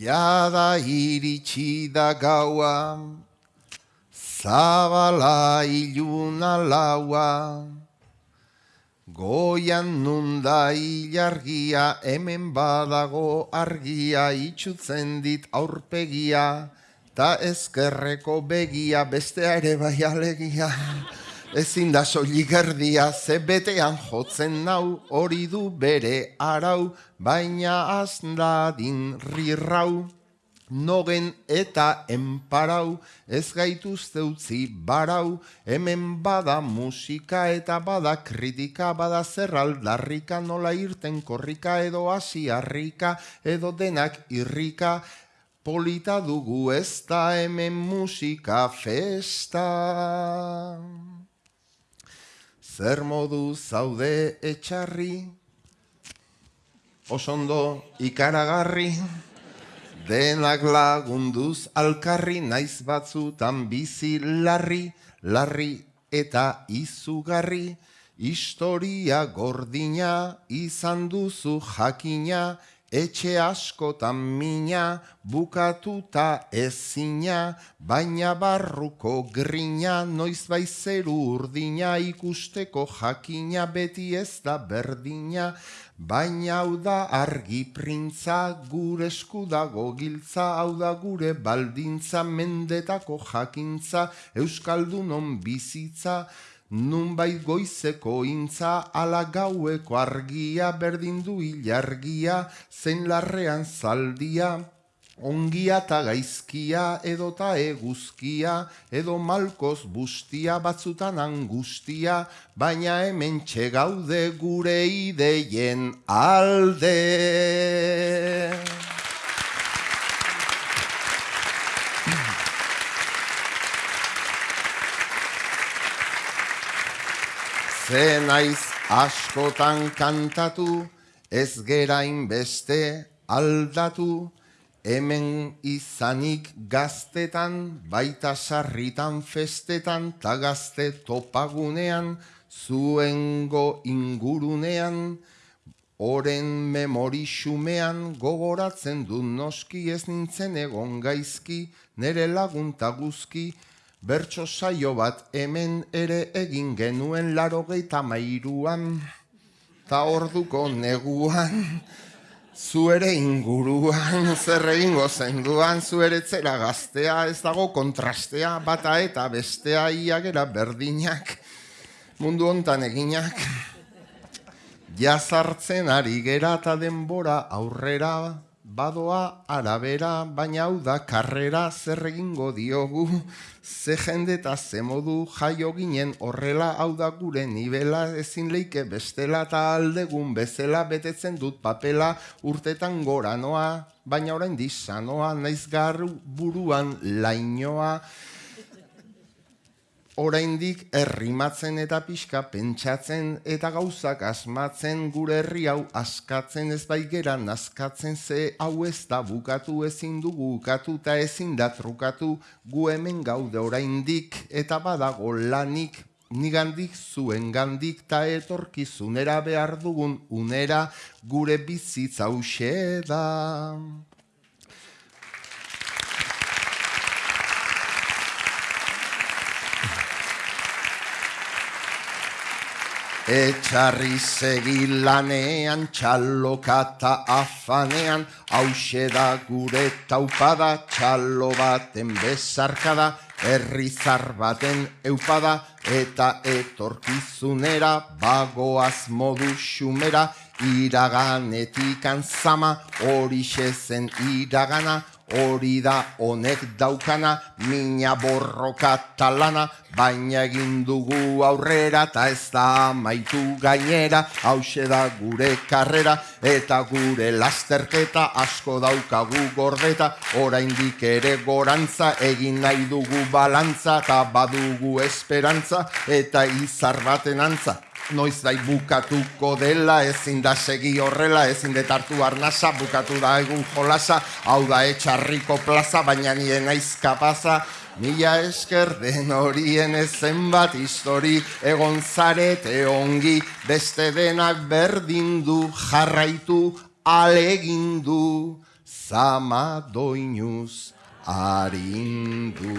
Jada iritsi da gaua, zabala iluna laua, goian nunda ilargia, hemen badago argia, itxutzen dit aurpegia, ta ezkerreko begia, bestea ere bai alegia. Ezin da soilik erdia, ze betean jotzen nau, hori du bere arau, baina azdadin rirrau. Nogen eta enparau, ez gaituzte utzi barau, hemen bada musika eta bada kritika, bada zer aldarrika, nola irten korrika edo hasi harrika, edo denak irrika, polita dugu ez da hemen musika festa. Zer modu zaude etxarri, osondo ikaragarri, denak lagunduz alkarri, naiz batzutan bizi larri, larri eta izugarri, historia gordina izan duzu jakina, etxe askotan mina, bukatuta ezina, baina barruko grina, noiz bai zeru urdina, ikusteko jakina beti ez da berdina, baina hau da argi printza, gure eskudago giltza, hau da gure baldintza, mendetako jakintza, euskaldunon bizitza, Nunbait goizeko intza, ala gaueko argia, berdin du ilargia, zein larrean zaldia, ongia eta gaizkia, edo ta eguzkia, edo malkoz bustia, batzutan angustia, baina hemen txegaude gure ideien alde. Ze naiz askotan kantatu, ez gerain beste aldatu, hemen izanik gaztetan, baita sarritan festetan, ta gazte topagunean, zuengo ingurunean, oren memori xumean, gogoratzen du noski ez nintzen egon gaizki, nere lagunta guzki, Bertso saio bat hemen ere egin genuen laro mairuan, ta orduko neguan, zuere inguruan, zer egingo zenduan, zuere zera gaztea, ez dago kontrastea, bata eta bestea iagera berdinak, mundu hontan eginak. Jazartzen ari gera eta denbora aurrera, badoa arabera, baina hau da karrera zer egingo diogu, ze jende eta ze modu jaio ginen horrela hau da gure nivela ezin leike bestela eta aldegun bezela betetzen dut papela urtetan gora noa, baina orain disanoa, naiz garru buruan lainoa, oraindik errimatzen eta pixka pentsatzen eta gauzak asmatzen gure herri hau askatzen ez bai gera nazkatzen ze hau ez da bukatu ezin dugu ukatu eta ezin da trukatu gu hemen gaude oraindik eta badago lanik nigandik zuen gandik ta etorkizunera behar dugun unera gure bizitza da. Etxarri segilanean, txallokata afanean, hause da gure taupada, txallo baten bezarkada, herrizar baten eupada, eta etorkizunera, bagoaz modu xumera, iraganetik anzama, hori zen iragana, hori da honek daukana, mina borroka talana, baina egin dugu aurrera, eta ez da maitu gainera, hause da gure karrera, eta gure lasterketa asko daukagu gordeta, oraindik ere gorantza, egin nahi dugu balantza, eta badugu esperantza, eta izar baten antza. Noiz dai bukatuko dela, ezin da segi horrela, ezin detartu arnasa, bukatu da egun jolasa, hau da etxarriko plaza, baina nien naiz kapaza, Mila esker den horien ezen bat histori, egon zarete ongi, beste denak berdindu, baitu alegindu, zama doinuz arindu.